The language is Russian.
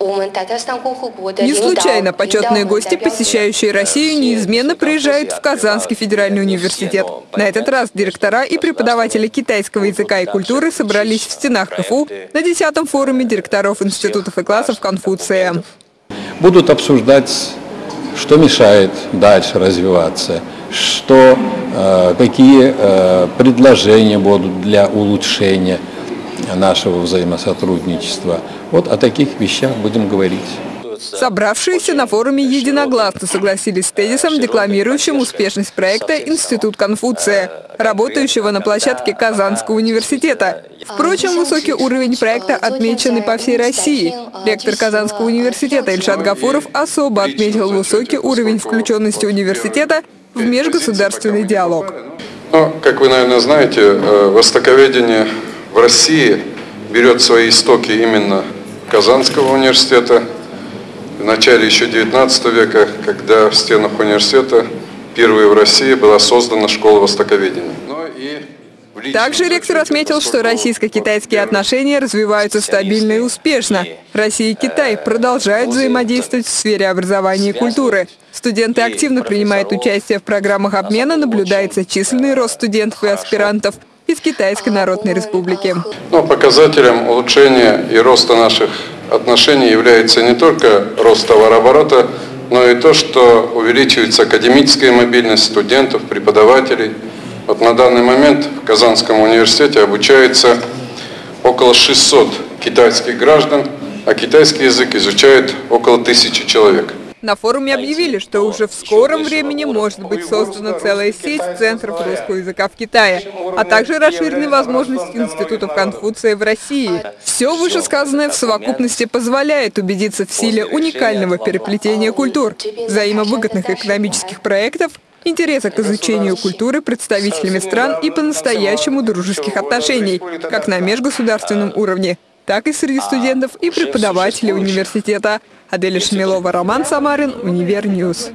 Не случайно почетные гости, посещающие Россию, неизменно приезжают в Казанский федеральный университет. На этот раз директора и преподаватели китайского языка и культуры собрались в стенах КФУ на 10-м форуме директоров институтов и классов Конфуция. Будут обсуждать, что мешает дальше развиваться, что, э, какие э, предложения будут для улучшения нашего взаимосотрудничества. Вот о таких вещах будем говорить. Собравшиеся на форуме единогласно согласились с тезисом, декламирующим успешность проекта «Институт Конфуция», работающего на площадке Казанского университета. Впрочем, высокий уровень проекта отмечен и по всей России. Ректор Казанского университета Ильшат Гафуров особо отметил высокий уровень включенности университета в межгосударственный диалог. Ну, как вы, наверное, знаете, э, востоковедение в России берет свои истоки именно Казанского университета. В начале еще 19 века, когда в стенах университета впервые в России была создана школа востоковедения. Также ректор отметил, что российско-китайские отношения развиваются стабильно и успешно. Россия и Китай продолжают взаимодействовать в сфере образования и культуры. Студенты активно принимают участие в программах обмена, наблюдается численный рост студентов и аспирантов из Китайской Народной Республики. Но показателем улучшения и роста наших отношений является не только рост товарооборота, но и то, что увеличивается академическая мобильность студентов, преподавателей. Вот на данный момент в Казанском университете обучается около 600 китайских граждан, а китайский язык изучает около тысячи человек. На форуме объявили, что уже в скором времени может быть создана целая сеть центров русского языка в Китае, а также расширены возможности институтов Конфуция в России. Все вышесказанное в совокупности позволяет убедиться в силе уникального переплетения культур, взаимовыгодных экономических проектов интереса к изучению культуры представителями стран и по-настоящему дружеских отношений, как на межгосударственном уровне, так и среди студентов и преподавателей университета. Аделя Шмелова, Роман Самарин, Univer News.